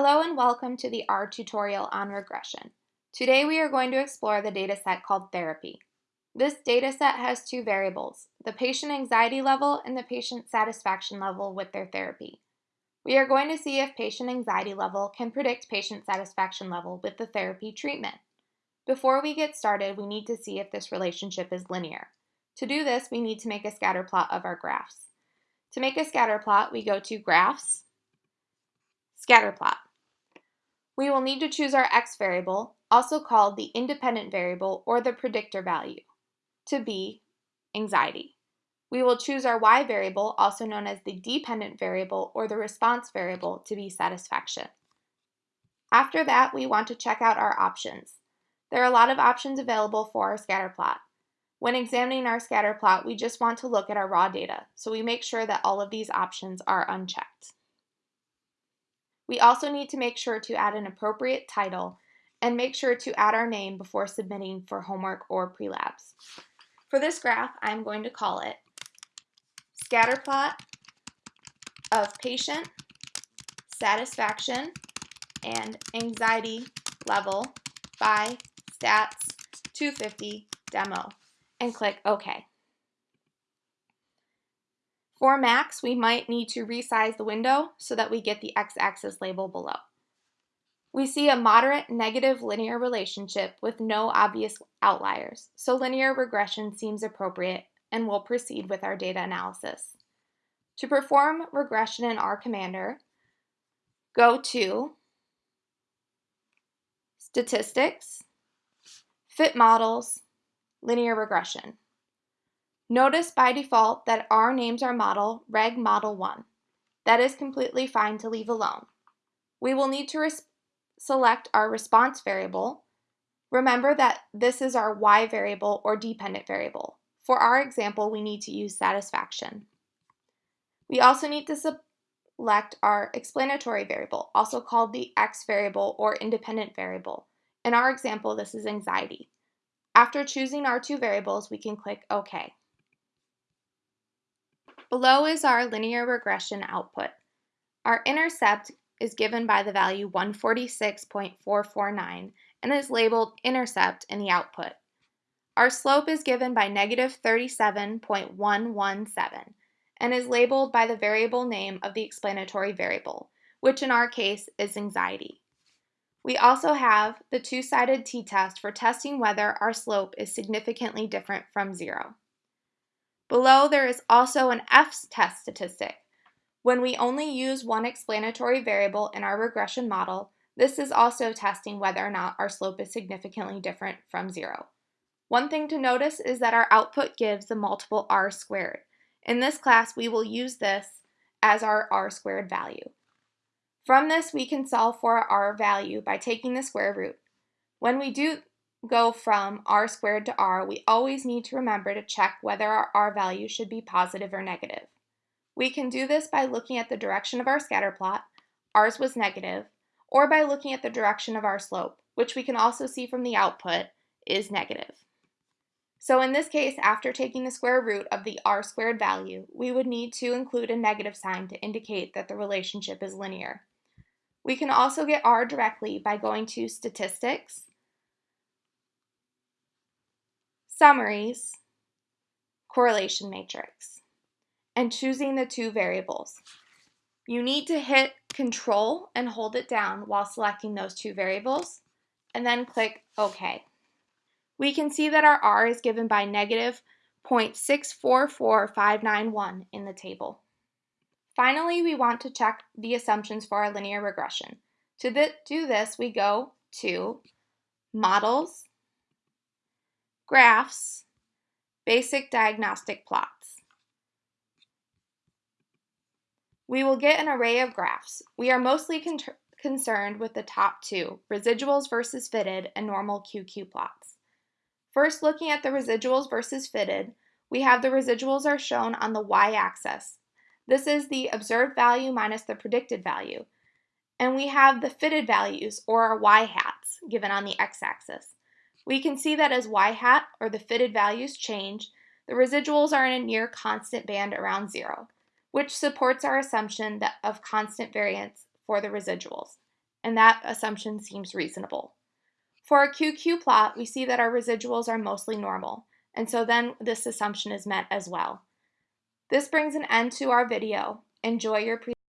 Hello and welcome to the R tutorial on regression. Today we are going to explore the dataset called therapy. This dataset has two variables, the patient anxiety level and the patient satisfaction level with their therapy. We are going to see if patient anxiety level can predict patient satisfaction level with the therapy treatment. Before we get started, we need to see if this relationship is linear. To do this, we need to make a scatter plot of our graphs. To make a scatter plot, we go to Graphs, Scatter plot. We will need to choose our x variable, also called the independent variable or the predictor value, to be anxiety. We will choose our y variable, also known as the dependent variable or the response variable, to be satisfaction. After that, we want to check out our options. There are a lot of options available for our scatter plot. When examining our scatter plot, we just want to look at our raw data, so we make sure that all of these options are unchecked. We also need to make sure to add an appropriate title and make sure to add our name before submitting for homework or pre-labs. For this graph, I'm going to call it scatterplot of patient satisfaction and anxiety level by stats 250 demo and click OK. For Macs, we might need to resize the window so that we get the x-axis label below. We see a moderate negative linear relationship with no obvious outliers, so linear regression seems appropriate and we'll proceed with our data analysis. To perform regression in R Commander, go to Statistics, Fit Models, Linear Regression. Notice by default that R names our model Reg Model 1. That is completely fine to leave alone. We will need to select our response variable. Remember that this is our Y variable or dependent variable. For our example, we need to use satisfaction. We also need to select our explanatory variable, also called the X variable or independent variable. In our example, this is anxiety. After choosing our two variables, we can click OK. Below is our linear regression output. Our intercept is given by the value 146.449 and is labeled intercept in the output. Our slope is given by negative 37.117 and is labeled by the variable name of the explanatory variable, which in our case is anxiety. We also have the two-sided t-test for testing whether our slope is significantly different from zero. Below, there is also an F-test statistic. When we only use one explanatory variable in our regression model, this is also testing whether or not our slope is significantly different from zero. One thing to notice is that our output gives the multiple r squared. In this class, we will use this as our r squared value. From this, we can solve for our r value by taking the square root. When we do go from r squared to r, we always need to remember to check whether our r value should be positive or negative. We can do this by looking at the direction of our scatter plot, ours was negative, or by looking at the direction of our slope, which we can also see from the output is negative. So in this case, after taking the square root of the r squared value, we would need to include a negative sign to indicate that the relationship is linear. We can also get r directly by going to Statistics, summaries, correlation matrix, and choosing the two variables. You need to hit Control and hold it down while selecting those two variables, and then click OK. We can see that our R is given by negative 0.644591 in the table. Finally, we want to check the assumptions for our linear regression. To do this, we go to Models, graphs, basic diagnostic plots. We will get an array of graphs. We are mostly con concerned with the top two, residuals versus fitted and normal QQ plots. First, looking at the residuals versus fitted, we have the residuals are shown on the y-axis. This is the observed value minus the predicted value. And we have the fitted values, or our y-hats, given on the x-axis. We can see that as y hat, or the fitted values, change, the residuals are in a near constant band around zero, which supports our assumption that of constant variance for the residuals. and that assumption seems reasonable. For a QQ plot, we see that our residuals are mostly normal, and so then this assumption is met as well. This brings an end to our video. Enjoy your presentation.